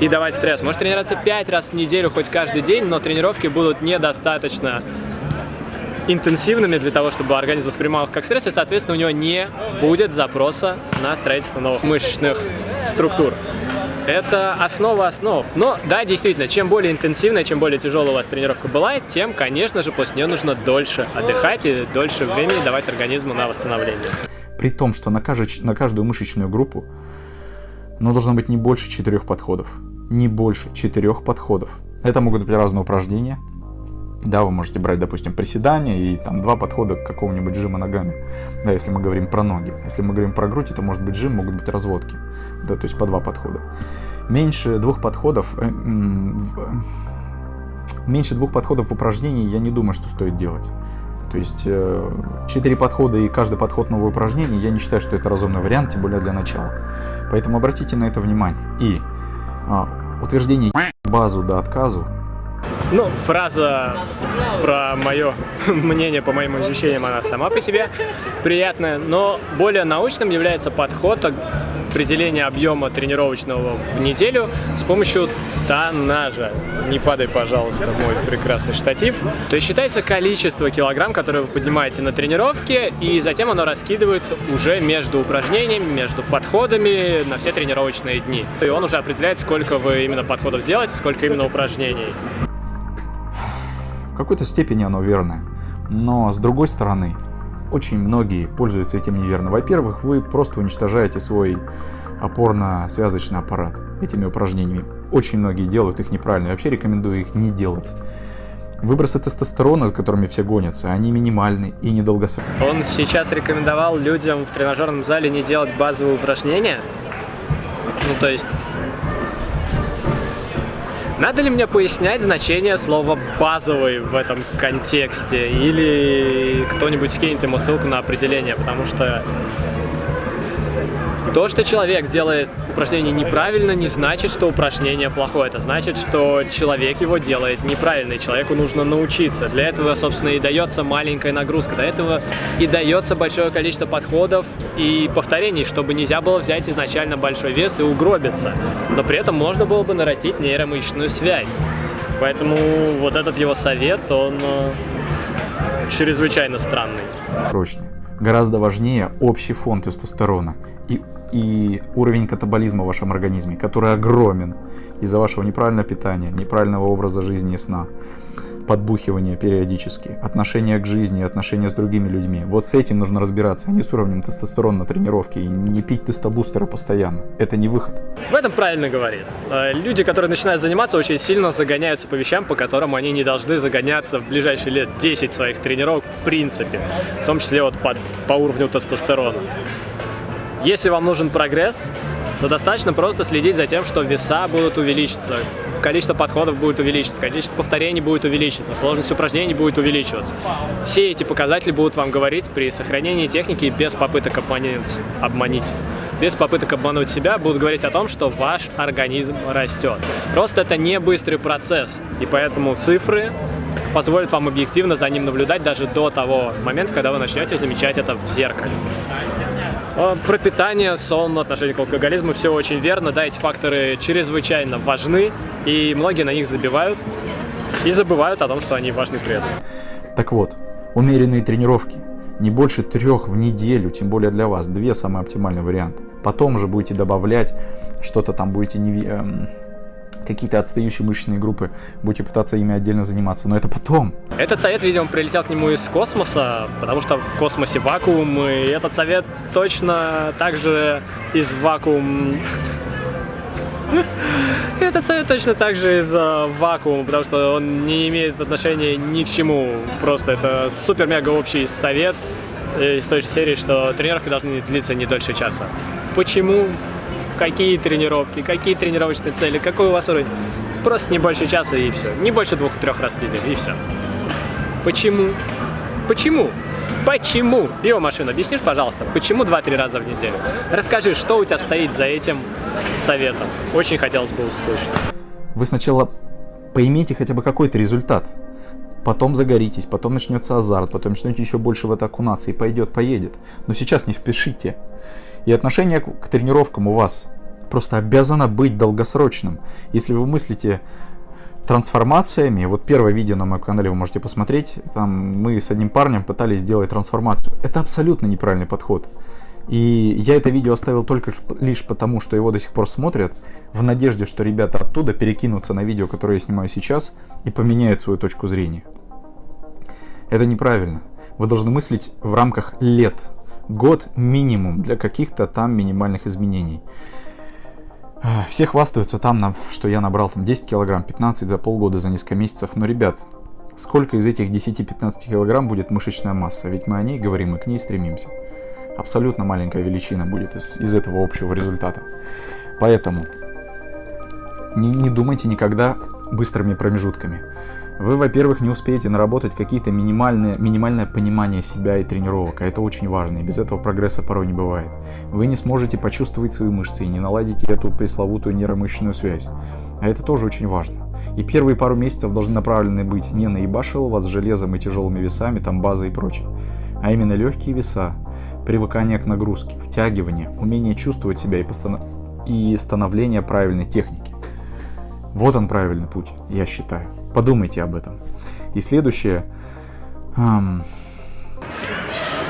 и давать стресс. Может тренироваться 5 раз в неделю, хоть каждый день, но тренировки будут недостаточно интенсивными для того, чтобы организм воспринимал их как стресс, и, соответственно, у него не будет запроса на строительство новых мышечных структур. Это основа основ. Но да, действительно, чем более интенсивная, чем более тяжелая у вас тренировка была, тем, конечно же, после нее нужно дольше отдыхать и дольше времени давать организму на восстановление. При том, что на, кажд... на каждую мышечную группу ну, должно быть не больше четырех подходов. Не больше четырех подходов. Это могут быть разные упражнения. Да, вы можете брать, допустим, приседания и там два подхода к какому-нибудь жима ногами. Да, если мы говорим про ноги. Если мы говорим про грудь, это может быть жим, могут быть разводки. Да, то есть по два подхода. Меньше двух подходов... Э, э, меньше двух подходов в упражнении я не думаю, что стоит делать. То есть э, четыре подхода и каждый подход новое упражнение, я не считаю, что это разумный вариант, тем более для начала. Поэтому обратите на это внимание. И а, утверждение базу до отказу ну, фраза про мое *laughs* мнение, по моим ощущениям, она сама по себе приятная, но более научным является подход определения объема тренировочного в неделю с помощью тоннажа. Не падай, пожалуйста, мой прекрасный штатив. То есть считается количество килограмм, которые вы поднимаете на тренировке, и затем оно раскидывается уже между упражнениями, между подходами на все тренировочные дни. И он уже определяет, сколько вы именно подходов сделаете, сколько именно упражнений. В какой-то степени оно верное. Но с другой стороны, очень многие пользуются этим неверно. Во-первых, вы просто уничтожаете свой опорно-связочный аппарат этими упражнениями. Очень многие делают их неправильно. Вообще рекомендую их не делать. Выбросы тестостерона, с которыми все гонятся, они минимальны и недолгосрочные. Он сейчас рекомендовал людям в тренажерном зале не делать базовые упражнения. Ну, то есть надо ли мне пояснять значение слова «базовый» в этом контексте? Или кто-нибудь скинет ему ссылку на определение? Потому что то, что человек делает упражнение неправильно, не значит, что упражнение плохое. Это значит, что человек его делает неправильно, и человеку нужно научиться. Для этого, собственно, и дается маленькая нагрузка. Для этого и дается большое количество подходов и повторений, чтобы нельзя было взять изначально большой вес и угробиться. Но при этом можно было бы нарастить нейромышечную связь. Поэтому вот этот его совет, он э, чрезвычайно странный. Прочный. Гораздо важнее общий фон тестостерона и и уровень катаболизма в вашем организме, который огромен из-за вашего неправильного питания, неправильного образа жизни и сна, подбухивания периодически, отношения к жизни, отношения с другими людьми. Вот с этим нужно разбираться, а не с уровнем тестостерона на тренировке и не пить тестобустеры постоянно. Это не выход. В этом правильно говорит. Э, люди, которые начинают заниматься, очень сильно загоняются по вещам, по которым они не должны загоняться в ближайшие лет 10 своих тренировок в принципе, в том числе вот по, по уровню тестостерона. Если вам нужен прогресс, то достаточно просто следить за тем, что веса будут увеличиться, количество подходов будет увеличиться, количество повторений будет увеличиться, сложность упражнений будет увеличиваться. Все эти показатели будут вам говорить при сохранении техники без попыток обмануть, обманить. Без попыток обмануть себя будут говорить о том, что ваш организм растет. Просто это не быстрый процесс, и поэтому цифры позволят вам объективно за ним наблюдать даже до того момента, когда вы начнете замечать это в зеркале. Э, про питание, сон, отношение к алкоголизму, все очень верно. Да, эти факторы чрезвычайно важны, и многие на них забивают и забывают о том, что они важны при этом. Так вот, умеренные тренировки. Не больше трех в неделю, тем более для вас. Две самый оптимальный вариант. Потом уже будете добавлять что-то там, будете не, эм, какие-то отстающие мышечные группы, будете пытаться ими отдельно заниматься, но это потом. Этот совет, видимо, прилетел к нему из космоса, потому что в космосе вакуум, и этот совет точно также из вакуум... *laughs* Этот совет точно так же из uh, вакуума, потому что он не имеет отношения ни к чему. Просто это супер-мега общий совет из той же серии, что тренировки должны длиться не дольше часа. Почему? Какие тренировки, какие тренировочные цели, какой у вас уровень. Просто не больше часа и все. Не больше двух-трех раз в неделю и все. Почему? Почему? Почему? Биомашина, объяснишь, пожалуйста, почему 2-3 раза в неделю? Расскажи, что у тебя стоит за этим советом? Очень хотелось бы услышать. Вы сначала поймите хотя бы какой-то результат. Потом загоритесь, потом начнется азарт, потом начнете еще больше в это окунаться и пойдет, поедет. Но сейчас не спешите. И отношение к тренировкам у вас просто обязано быть долгосрочным. Если вы мыслите трансформациями, вот первое видео на моем канале вы можете посмотреть, там мы с одним парнем пытались сделать трансформацию. Это абсолютно неправильный подход. И я это видео оставил только лишь потому, что его до сих пор смотрят, в надежде, что ребята оттуда перекинутся на видео, которое я снимаю сейчас, и поменяют свою точку зрения. Это неправильно. Вы должны мыслить в рамках лет. Год минимум для каких-то там минимальных изменений. Все хвастаются там, что я набрал там 10 килограмм, 15 за полгода, за несколько месяцев. Но, ребят, сколько из этих 10-15 килограмм будет мышечная масса? Ведь мы о ней говорим и к ней стремимся. Абсолютно маленькая величина будет из, из этого общего результата. Поэтому не, не думайте никогда быстрыми промежутками. Вы, во-первых, не успеете наработать какие-то минимальные, минимальное понимание себя и тренировок, а это очень важно, и без этого прогресса порой не бывает. Вы не сможете почувствовать свои мышцы и не наладите эту пресловутую нейромышечную связь, а это тоже очень важно. И первые пару месяцев должны направлены быть не на ебашил вас железом и тяжелыми весами, там база и прочее, а именно легкие веса, привыкание к нагрузке, втягивание, умение чувствовать себя и, постанов... и становление правильной техники. Вот он правильный путь, я считаю. Подумайте об этом. И следующее. Эм...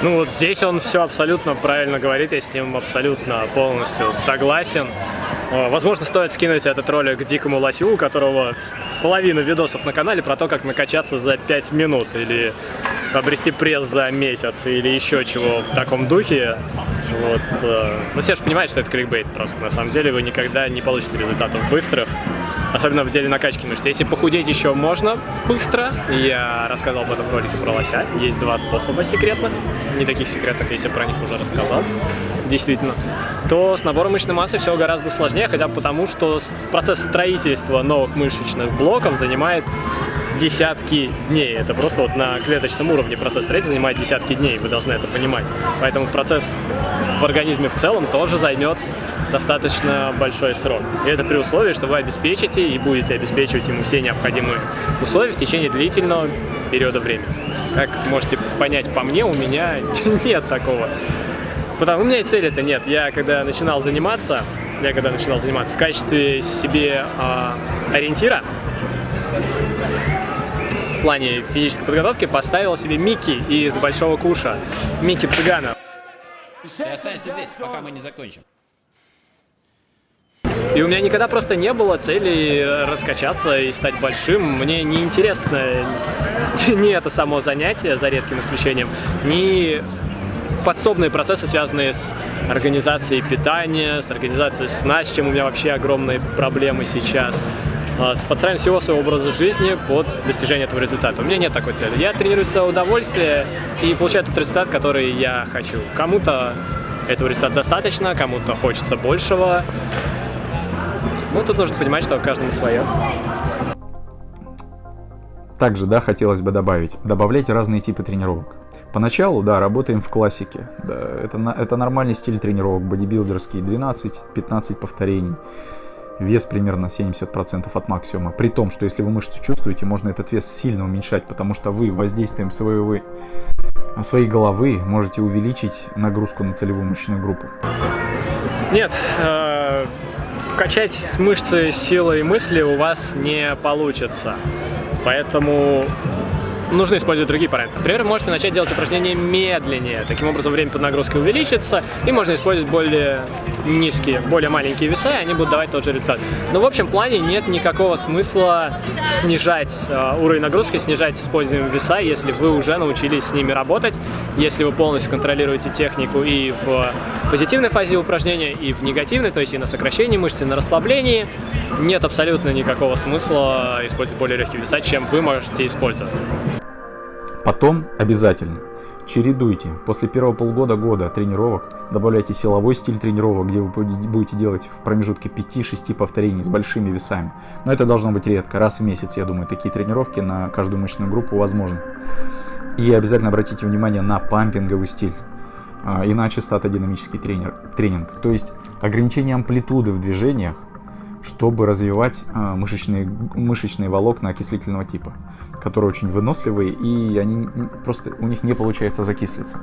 Ну вот здесь он все абсолютно правильно говорит, я с ним абсолютно полностью согласен. Возможно, стоит скинуть этот ролик Дикому Лосю, у которого половина видосов на канале про то, как накачаться за 5 минут, или обрести пресс за месяц, или еще чего в таком духе. Вот. Э, ну, все же понимают, что это кликбейт просто. На самом деле вы никогда не получите результатов быстрых особенно в деле накачки мышц. Если похудеть еще можно быстро, я рассказал об этом ролике про лося, есть два способа секретных, не таких секретных, если про них уже рассказал, действительно, то с набором мышечной массы все гораздо сложнее, хотя потому, что процесс строительства новых мышечных блоков занимает десятки дней. Это просто вот на клеточном уровне процесс строительства занимает десятки дней, вы должны это понимать. Поэтому процесс в организме в целом тоже займет достаточно большой срок. И это при условии, что вы обеспечите и будете обеспечивать ему все необходимые условия в течение длительного периода времени. Как можете понять по мне, у меня *laughs* нет такого. Потому у меня и цели это нет. Я когда начинал заниматься, я когда начинал заниматься в качестве себе э, ориентира, плане физической подготовки поставил себе Микки из Большого Куша, Микки Цыганов. Ты останешься здесь, пока мы не закончим. И у меня никогда просто не было цели раскачаться и стать большим. Мне не интересно *laughs* ни это само занятие, за редким исключением, ни подсобные процессы, связанные с организацией питания, с организацией сна, с чем у меня вообще огромные проблемы сейчас а, с подстраиванием всего своего образа жизни под достижение этого результата. У меня нет такой цели. Я тренирую свое удовольствие и получаю тот результат, который я хочу. Кому-то этого результата достаточно, кому-то хочется большего. Ну, тут нужно понимать, что каждому свое. Также, да, хотелось бы добавить, добавляйте разные типы тренировок. Поначалу, да, работаем в классике. Да, это, это нормальный стиль тренировок, бодибилдерский, 12-15 повторений. Вес примерно 70% от максимума. При том, что если вы мышцу чувствуете, можно этот вес сильно уменьшать, потому что вы воздействием своего, своей головы можете увеличить нагрузку на целевую мышечную группу. Нет, э качать мышцы силой мысли у вас не получится. Поэтому нужно использовать другие параметры. Например, можете начать делать упражнения медленнее. Таким образом, время под нагрузкой увеличится, и можно использовать более низкие, более маленькие веса, и они будут давать тот же результат. Но в общем плане нет никакого смысла снижать э, уровень нагрузки, снижать используемые веса, если вы уже научились с ними работать, если вы полностью контролируете технику и в позитивной фазе упражнения, и в негативной, то есть и на сокращении мышц, и на расслаблении. Нет абсолютно никакого смысла использовать более легкие веса, чем вы можете использовать. Потом обязательно чередуйте. После первого полгода-года тренировок добавляйте силовой стиль тренировок, где вы будете делать в промежутке 5-6 повторений с большими весами. Но это должно быть редко, раз в месяц, я думаю, такие тренировки на каждую мышечную группу возможны. И обязательно обратите внимание на пампинговый стиль. А, иначе статодинамический тренер, тренинг. То есть ограничение амплитуды в движениях чтобы развивать а, мышечные, мышечные волокна окислительного типа, которые очень выносливые, и они просто у них не получается закислиться.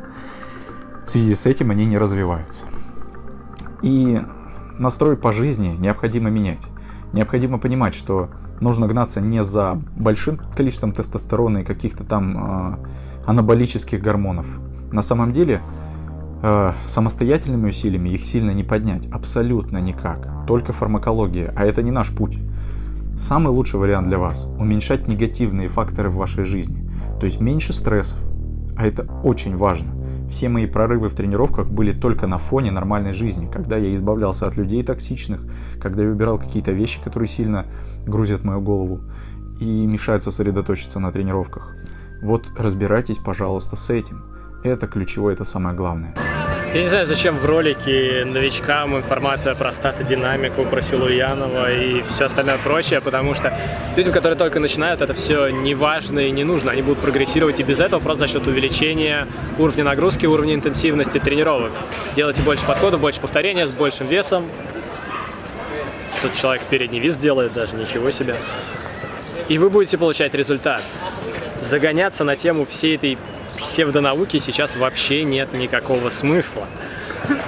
В связи с этим они не развиваются. И настрой по жизни необходимо менять. Необходимо понимать, что нужно гнаться не за большим количеством тестостерона и каких-то там э, анаболических гормонов. На самом деле Э, самостоятельными усилиями их сильно не поднять, абсолютно никак. Только фармакология, а это не наш путь. Самый лучший вариант для вас – уменьшать негативные факторы в вашей жизни. То есть меньше стрессов, а это очень важно. Все мои прорывы в тренировках были только на фоне нормальной жизни, когда я избавлялся от людей токсичных, когда я убирал какие-то вещи, которые сильно грузят мою голову и мешают сосредоточиться на тренировках. Вот разбирайтесь, пожалуйста, с этим. Это ключевое, это самое главное. Я не знаю, зачем в ролике новичкам информация про статодинамику, про Силуянова и все остальное прочее, потому что людям, которые только начинают, это все не важно и не нужно. Они будут прогрессировать и без этого просто за счет увеличения уровня нагрузки, уровня интенсивности тренировок. Делайте больше подходов, больше повторения с большим весом. Тут человек передний вес делает даже, ничего себе. И вы будете получать результат. Загоняться на тему всей этой псевдонауки сейчас вообще нет никакого смысла.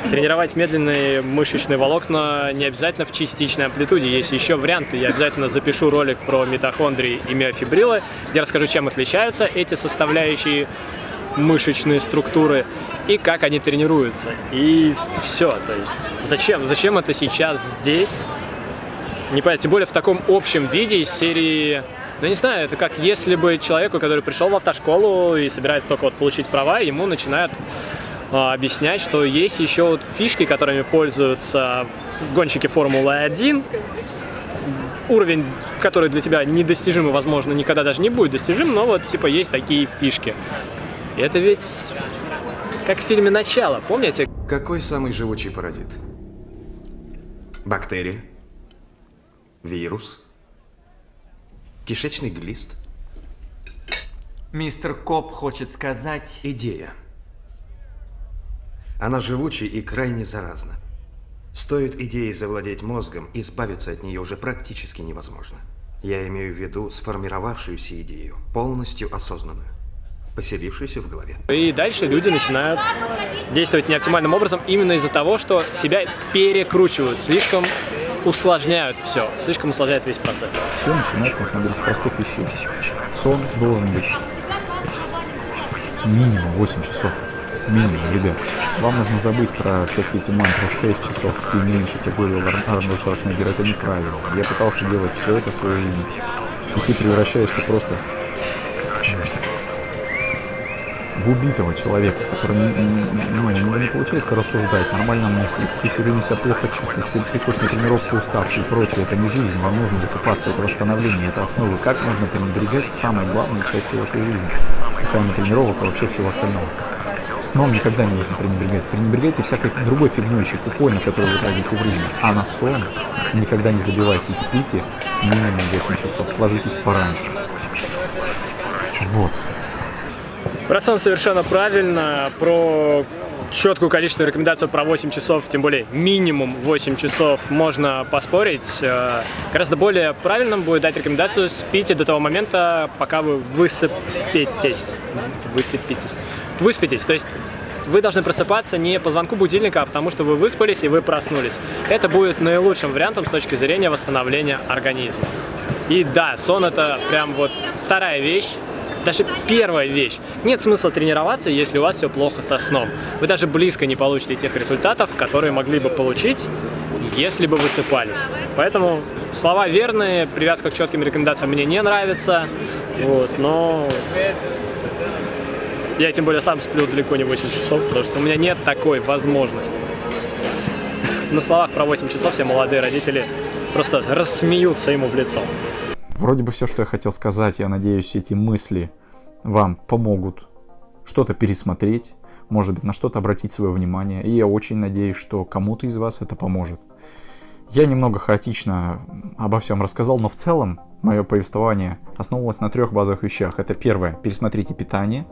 Тренировать медленные мышечные волокна не обязательно в частичной амплитуде. Есть еще варианты. Я обязательно запишу ролик про митохондрии и миофибрилы, где расскажу, чем отличаются эти составляющие мышечные структуры и как они тренируются. И все. То есть зачем? Зачем это сейчас здесь? Не понятно. Тем более в таком общем виде из серии ну, не знаю, это как если бы человеку, который пришел в автошколу и собирается только вот получить права, ему начинают а, объяснять, что есть еще вот фишки, которыми пользуются гонщики Формулы-1, уровень, который для тебя недостижим и, возможно, никогда даже не будет достижим, но вот, типа, есть такие фишки. И это ведь как в фильме «Начало», помните? Какой самый живучий паразит? Бактерия? Вирус? Кишечный глист. Мистер Коп хочет сказать... Идея. Она живучая и крайне заразна. Стоит идеей завладеть мозгом, избавиться от нее уже практически невозможно. Я имею в виду сформировавшуюся идею, полностью осознанную, поселившуюся в голове. И дальше люди начинают действовать неоптимальным образом именно из-за того, что себя перекручивают слишком усложняют все, слишком усложняет весь процесс. Все начинается, на самом деле, с простых вещей. Сон должен быть минимум 8 часов. Минимум, ребят. Вам нужно забыть про всякие эти мантры 6 часов, спи меньше, тебе говорил Арнольд Шварценеггер, это неправильно. Я пытался делать все это в своей жизни, и ты превращаешься просто в убитого человека, который ну, у не получается рассуждать, нормально мыслить, ты все время себя плохо чувствуешь, ты приходишь на уставший и прочее, это не жизнь, вам нужно высыпаться, это восстановление, это основа. Как можно пренебрегать самой главной частью вашей жизни, касаемо тренировок и вообще всего остального. Сном никогда не нужно пренебрегать. Пренебрегайте всякой другой фигней, чепухой, на которую вы тратите время. А на сон никогда не забивайте, спите минимум 8 часов, ложитесь пораньше. Вот. Про сон совершенно правильно, про четкую количественную рекомендацию про 8 часов, тем более минимум 8 часов, можно поспорить. Э, гораздо более правильным будет дать рекомендацию спите до того момента, пока вы высыпетесь. Высыпитесь. Выспитесь, то есть вы должны просыпаться не по звонку будильника, а потому что вы выспались и вы проснулись. Это будет наилучшим вариантом с точки зрения восстановления организма. И да, сон это прям вот вторая вещь, даже первая вещь. Нет смысла тренироваться, если у вас все плохо со сном. Вы даже близко не получите тех результатов, которые могли бы получить, если бы высыпались. Поэтому слова верные, привязка к четким рекомендациям мне не нравится, вот, но я тем более сам сплю далеко не 8 часов, потому что у меня нет такой возможности. На словах про 8 часов все молодые родители просто рассмеются ему в лицо. Вроде бы все, что я хотел сказать, я надеюсь, эти мысли вам помогут что-то пересмотреть, может быть, на что-то обратить свое внимание. И я очень надеюсь, что кому-то из вас это поможет. Я немного хаотично обо всем рассказал, но в целом мое повествование основывалось на трех базовых вещах. Это первое, пересмотрите питание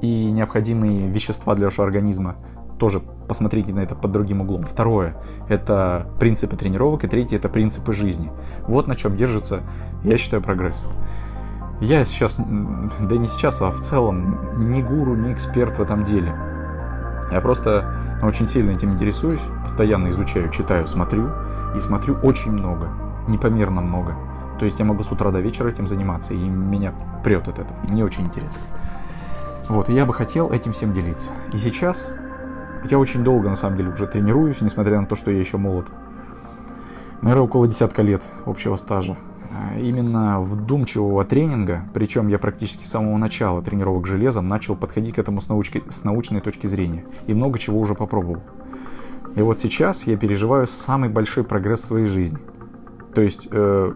и необходимые вещества для вашего организма тоже посмотрите на это под другим углом. Второе – это принципы тренировок, и третье – это принципы жизни. Вот на чем держится, я считаю, прогресс. Я сейчас, да не сейчас, а в целом, не гуру, не эксперт в этом деле. Я просто очень сильно этим интересуюсь, постоянно изучаю, читаю, смотрю, и смотрю очень много, непомерно много. То есть я могу с утра до вечера этим заниматься, и меня прет от этого. Мне очень интересно. Вот, и я бы хотел этим всем делиться. И сейчас Я очень долго, на самом деле, уже тренируюсь, несмотря на то, что я еще молод. Наверное, около десятка лет общего стажа. А, именно вдумчивого тренинга, причем я практически с самого начала тренировок железом начал подходить к этому с, научки, с научной точки зрения. И много чего уже попробовал. И вот сейчас я переживаю самый большой прогресс в своей жизни. То есть э,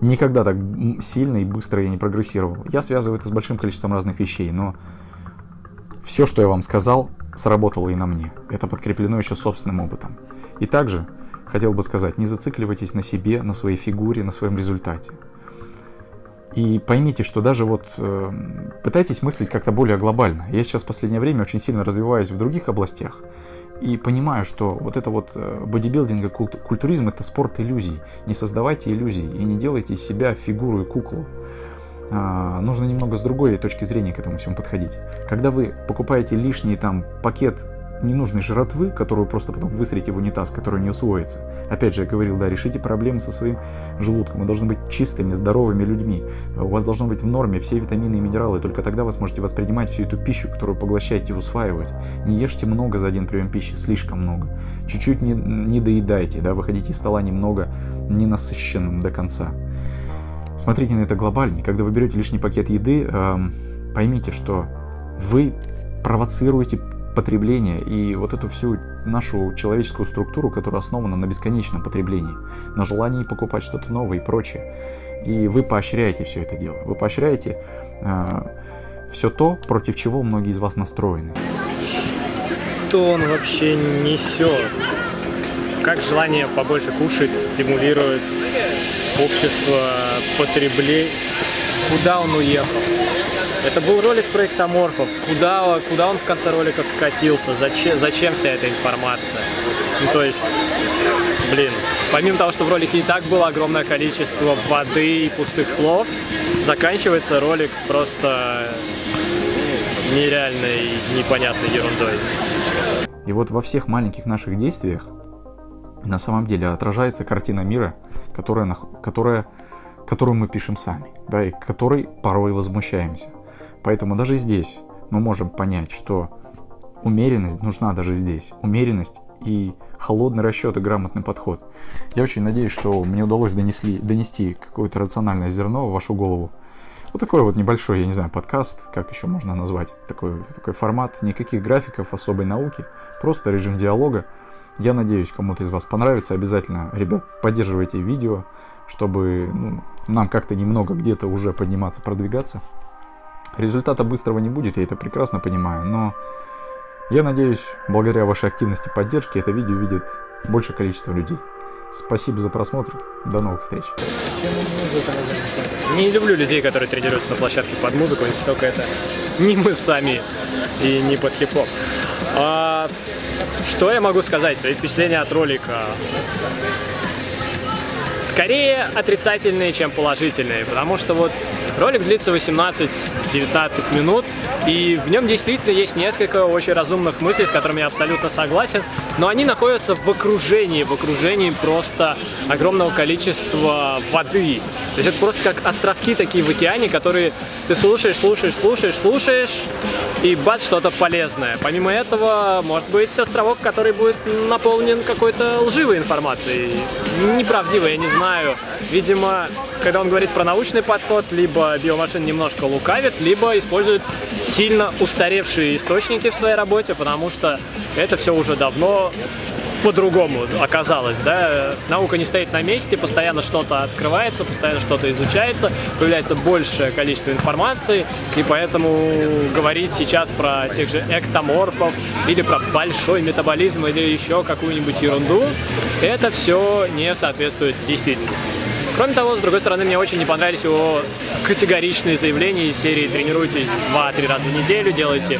никогда так сильно и быстро я не прогрессировал. Я связываю это с большим количеством разных вещей, но все, что я вам сказал, сработало и на мне. Это подкреплено еще собственным опытом. И также хотел бы сказать, не зацикливайтесь на себе, на своей фигуре, на своем результате. И поймите, что даже вот э, пытайтесь мыслить как-то более глобально. Я сейчас в последнее время очень сильно развиваюсь в других областях и понимаю, что вот это вот э, бодибилдинг культ, культуризм это спорт иллюзий. Не создавайте иллюзий и не делайте из себя фигуру и куклу. А, нужно немного с другой точки зрения к этому всему подходить. Когда вы покупаете лишний там пакет ненужной жратвы, которую просто потом высрите в унитаз, которая не усвоится. Опять же, я говорил, да, решите проблемы со своим желудком. Вы должны быть чистыми, здоровыми людьми. У вас должно быть в норме все витамины и минералы. Только тогда вы сможете воспринимать всю эту пищу, которую поглощаете и усваивать. Не ешьте много за один прием пищи, слишком много. Чуть-чуть не, не доедайте, да, выходите из стола немного ненасыщенным до конца. Смотрите на это глобальнее. Когда вы берете лишний пакет еды, эм, поймите, что вы провоцируете потребления и вот эту всю нашу человеческую структуру, которая основана на бесконечном потреблении, на желании покупать что-то новое и прочее. И вы поощряете все это дело. Вы поощряете э, все то, против чего многие из вас настроены. Что он вообще несет? Как желание побольше кушать стимулирует общество потребления? Куда он уехал? Это был ролик про эктоморфов. Куда, куда он в конце ролика скатился? Зачем, зачем вся эта информация? Ну, то есть, блин, помимо того, что в ролике и так было огромное количество воды и пустых слов, заканчивается ролик просто нереальной, непонятной ерундой. И вот во всех маленьких наших действиях на самом деле отражается картина мира, которая, которая, которую мы пишем сами, да, и которой порой возмущаемся. Поэтому даже здесь мы можем понять, что умеренность нужна даже здесь. Умеренность и холодный расчет и грамотный подход. Я очень надеюсь, что мне удалось донесли, донести какое-то рациональное зерно в вашу голову. Вот такой вот небольшой, я не знаю, подкаст, как еще можно назвать, такой, такой формат, никаких графиков, особой науки, просто режим диалога. Я надеюсь, кому-то из вас понравится. Обязательно, ребят, поддерживайте видео, чтобы ну, нам как-то немного где-то уже подниматься, продвигаться. Результата быстрого не будет, я это прекрасно понимаю, но я надеюсь, благодаря вашей активности и поддержке это видео видит большее количество людей. Спасибо за просмотр, до новых встреч. Не люблю людей, которые тренируются на площадке под музыку, если только это не мы сами и не под хип-хоп. А, что я могу сказать? Свои впечатления от ролика скорее отрицательные, чем положительные, потому что вот ролик длится 18-19 минут, и в нем действительно есть несколько очень разумных мыслей, с которыми я абсолютно согласен, но они находятся в окружении, в окружении просто огромного количества воды. То есть это просто как островки такие в океане, которые ты слушаешь, слушаешь, слушаешь, слушаешь, и бац, что-то полезное. Помимо этого, может быть островок, который будет наполнен какой-то лживой информацией, неправдивой, я не знаю. Видимо, когда он говорит про научный подход, либо биомашин немножко лукавит, либо использует сильно устаревшие источники в своей работе, потому что это все уже давно по-другому оказалось, да, наука не стоит на месте, постоянно что-то открывается, постоянно что-то изучается, появляется большее количество информации, и поэтому говорить сейчас про тех же эктоморфов или про большой метаболизм или еще какую-нибудь ерунду, это все не соответствует действительности. Кроме того, с другой стороны, мне очень не понравились его категоричные заявления из серии «Тренируйтесь 2-3 раза в неделю, делайте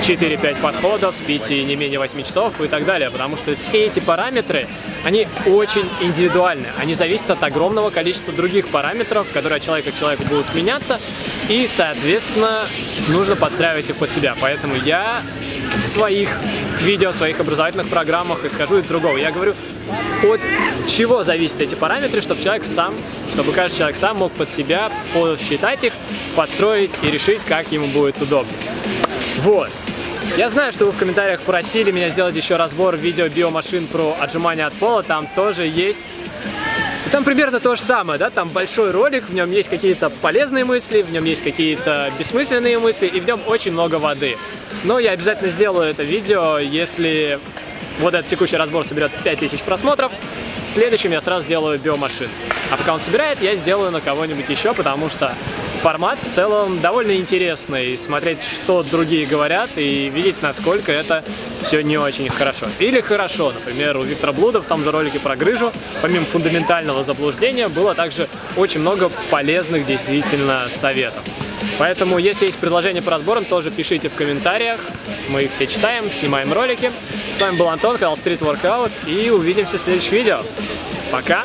4-5 подходов, спите не менее 8 часов» и так далее, потому что все эти параметры, они очень индивидуальны, они зависят от огромного количества других параметров, которые от человека к человеку будут меняться, и, соответственно, нужно подстраивать их под себя. Поэтому я в своих видео, в своих образовательных программах исхожу из другого. Я говорю, от чего зависят эти параметры, чтобы человек сам, чтобы каждый человек сам мог под себя посчитать их, подстроить и решить, как ему будет удобно. Вот. Я знаю, что вы в комментариях просили меня сделать еще разбор видео биомашин про отжимания от пола, там тоже есть. Там примерно то же самое, да, там большой ролик, в нем есть какие-то полезные мысли, в нем есть какие-то бессмысленные мысли, и в нем очень много воды. Но я обязательно сделаю это видео, если вот этот текущий разбор соберет 5000 просмотров, следующим я сразу сделаю биомашин. А пока он собирает, я сделаю на кого-нибудь еще, потому что формат в целом довольно интересный. Смотреть, что другие говорят и видеть, насколько это все не очень хорошо. Или хорошо. Например, у Виктора Блуда в том же ролике про грыжу, помимо фундаментального заблуждения, было также очень много полезных действительно советов. Поэтому, если есть предложения по разборам, тоже пишите в комментариях. Мы их все читаем, снимаем ролики. С вами был Антон, канал Street Workout, и увидимся в следующих видео. Пока!